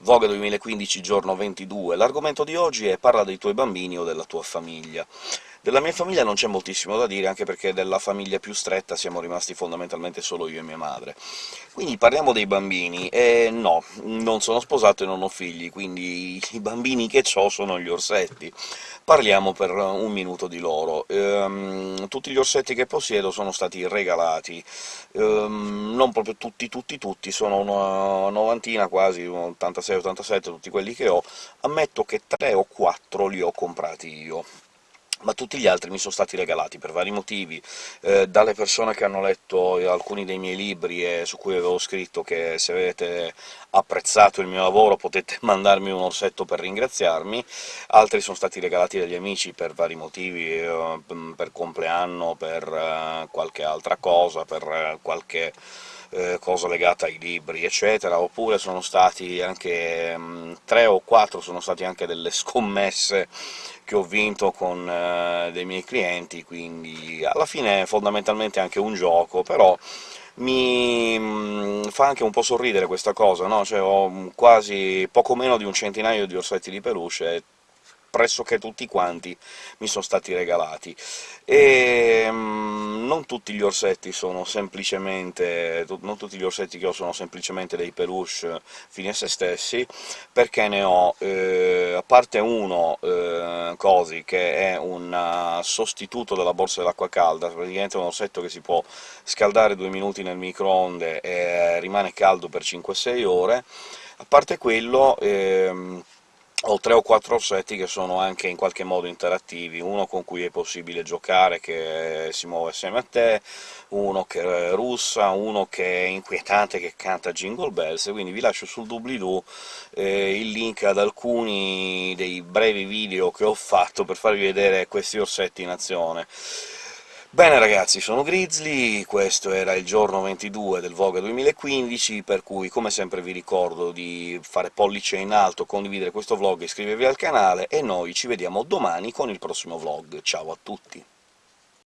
Vogue 2015, giorno 22. L'argomento di oggi è «Parla dei tuoi bambini o della tua famiglia». Della mia famiglia non c'è moltissimo da dire, anche perché della famiglia più stretta siamo rimasti fondamentalmente solo io e mia madre. Quindi parliamo dei bambini, e no, non sono sposato e non ho figli, quindi i bambini che ho sono gli orsetti. Parliamo per un minuto di loro. Ehm, tutti gli orsetti che possiedo sono stati regalati, ehm, non proprio tutti tutti tutti, sono una novantina quasi, 86-87 tutti quelli che ho, ammetto che tre o quattro li ho comprati io ma tutti gli altri mi sono stati regalati per vari motivi, eh, dalle persone che hanno letto alcuni dei miei libri e su cui avevo scritto che se avete apprezzato il mio lavoro potete mandarmi un orsetto per ringraziarmi, altri sono stati regalati dagli amici per vari motivi, eh, per compleanno, per eh, qualche altra cosa, per eh, qualche eh, cosa legata ai libri, eccetera, oppure sono stati anche mh, tre o quattro sono stati anche delle scommesse che ho vinto con eh, dei miei clienti, quindi alla fine è fondamentalmente anche un gioco, però mi mm, fa anche un po' sorridere questa cosa, no? Cioè ho quasi poco meno di un centinaio di orsetti di peluche, pressoché tutti quanti mi sono stati regalati. E mm, non tutti gli orsetti sono semplicemente... non tutti gli orsetti che ho sono semplicemente dei peluche fini a se stessi, perché ne ho, eh, a parte uno, eh, Cosi, che è un uh, sostituto della borsa dell'acqua calda, praticamente un orsetto che si può scaldare due minuti nel microonde e rimane caldo per 5-6 ore, a parte quello... Eh, ho tre o quattro orsetti che sono anche in qualche modo interattivi, uno con cui è possibile giocare, che si muove assieme a te, uno che russa, uno che è inquietante, che canta Jingle Bells, quindi vi lascio sul doobly-doo eh, il link ad alcuni dei brevi video che ho fatto per farvi vedere questi orsetti in azione. Bene ragazzi, sono Grizzly, questo era il giorno 22 del Vogue 2015, per cui come sempre vi ricordo di fare pollice in alto, condividere questo vlog, iscrivervi al canale, e noi ci vediamo domani con il prossimo vlog. Ciao a tutti!